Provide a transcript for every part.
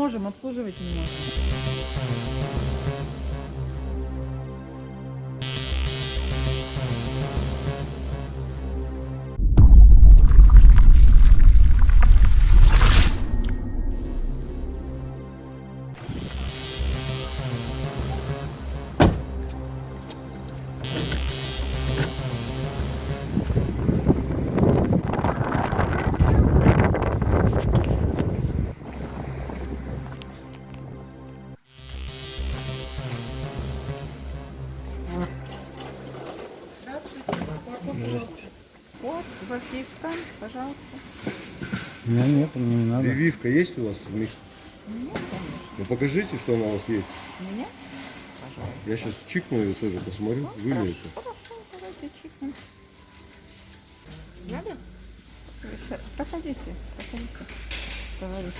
можем, обслуживать не можем. Вот, у скан, пожалуйста. У меня нет, мне не надо. Прививка есть у вас? Миш? Нет, конечно. Ну покажите, что она у вас есть. У меня? Пожалуйста. Я сейчас чикну ее тоже, посмотрю, вы ли это. Хорошо, давайте чикнем. Надо? Проходите, проходите. Товарищи.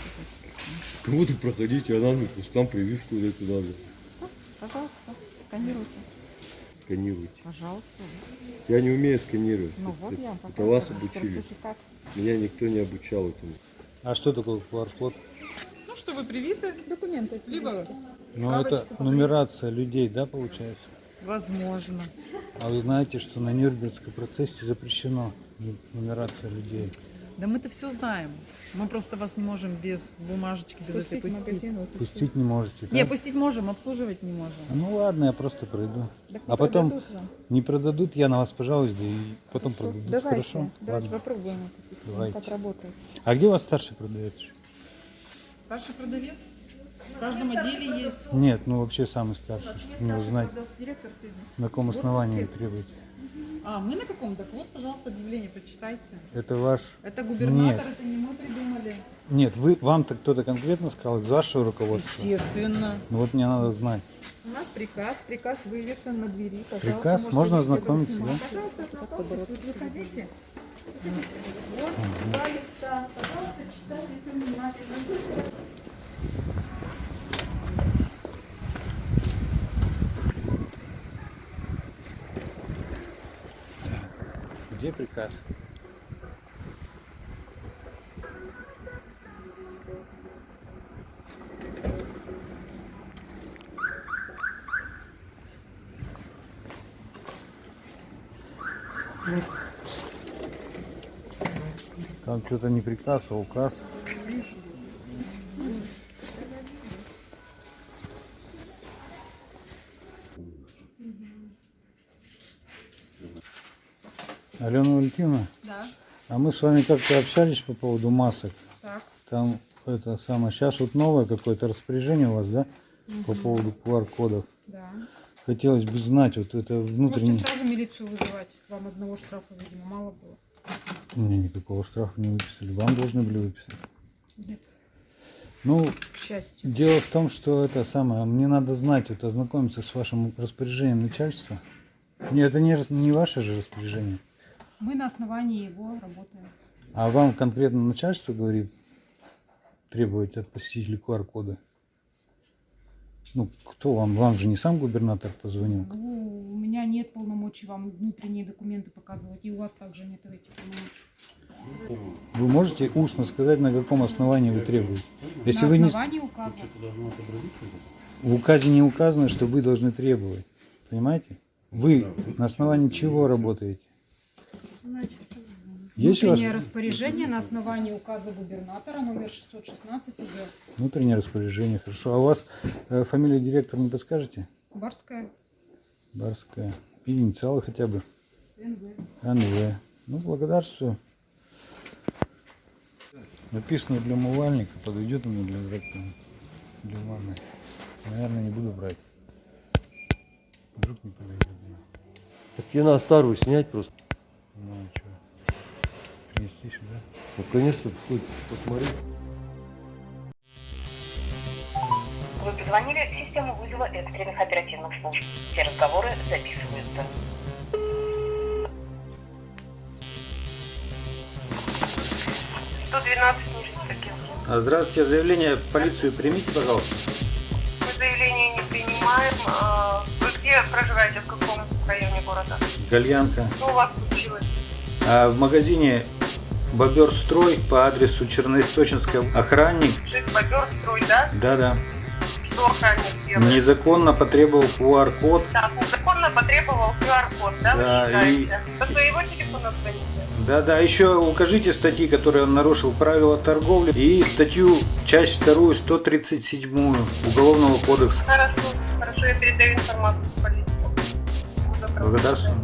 Кого-то проходите, а нам там прививку эту надо. Пожалуйста, сканируйте. Сканируйте. Пожалуйста. Я не умею сканировать. Ну вот это, я вам это вас обучили. Меня никто не обучал этому. А что такое QR-код? Ну, что вы привиты, документы. Либо Ну, это нумерация людей, да, получается? возможно. А вы знаете, что на Нюрнбергском процессе запрещено ну- нумерация людей. Да мы-то все знаем. Мы просто вас не можем без бумажечки, без этой пустить. Пустить не можете, Не, да? пустить можем, обслуживать не можем. Ну ладно, я просто пройду. Так А потом не продадут, я на вас пожалуюсь, да и потом продадут. Давайте, Хорошо? давайте Ладно. попробуем эту систему, Давайте. как работает. А где у вас старший продавец? Старший продавец? В каждом отделе есть. Нет, ну вообще самый старший, чтобы мне узнать, Директор сегодня. на каком основании вы требуете. А, мы на каком? Так вот, пожалуйста, объявление прочитайте. Это ваш... Это губернатор, Нет. это не мы придумали. Нет, вы, вам-то кто-то конкретно сказал из вашего руководства? Естественно. Ну вот мне надо знать. У нас приказ, приказ вывешен на двери. Пожалуйста, Приказ? Можно ознакомиться, да? Пожалуйста, ознакомьтесь, тут выходите. Вот, два листа. Пожалуйста, читайте внимательно. Где приказ? Там что-то не приказ, а указ. Алена Валентиновна, Да, а мы с вами как-то общались по поводу масок. так. Там это самое, сейчас вот новое какое-то распоряжение у вас, да, по поводу QR-кодов. Да. Хотелось бы знать, вот это внутренний... Можете сразу милицию вызывать. Вам одного штрафа, видимо, мало было. Мне никакого штрафа не выписали, вам должны были выписать. Нет. Ну, К счастью. дело в том, что это самое, мне надо знать, вот ознакомиться с вашим распоряжением начальства. Нет, это не, не ваше же распоряжение. Мы на основании его работаем. А вам конкретно начальство говорит требовать от посетителей QR-коды? Ну, кто вам? Вам же не сам губернатор позвонил. Ну, у меня нет полномочий вам внутренние документы показывать, и у вас также нет этих полномочий. Вы можете устно сказать, на каком основании вы требуете? Если на вы не... основании указа. В указе не указано, что вы должны требовать. Понимаете? Вы на основании чего работаете? Есть у вас Внутреннее распоряжение на основании указа губернатора номер 616 УГ. внутреннее распоряжение? Хорошо. А у вас э, фамилия директора не подскажете? Барская Барская. И инициалы хотя бы. НВ. НВ. Ну, благодарствую. Написано для умывальника, подойдет ему для для ванны. Наверное, не буду брать. Вдруг не подойдет. Так тебе надо старую снять просто. Ну, а что? Принести сюда? Ну, конечно, хоть посмотри. Вы позвонили в систему вызова экстренных оперативных служб. Все разговоры записываются. А, здравствуйте, заявление в полицию примите, пожалуйста. Мы заявление не принимаем. А, Вы где проживаете, в каком районе города? Гальянка. Что у вас случилось? А в магазине Боберстрой по адресу Черноисточинская. Охранник, Жить бобер строй, да? да-да, Что охранник делает? незаконно потребовал QR-код. Так, незаконно потребовал QR-код, да, Да, вы считаете? Со своего телефона звоните? Да-да, еще укажите статьи, которые он нарушил правила торговли и статью, часть вторую, 137 Уголовного кодекса. Хорошо, хорошо, я передаю информацию в полицию. Благодарствую.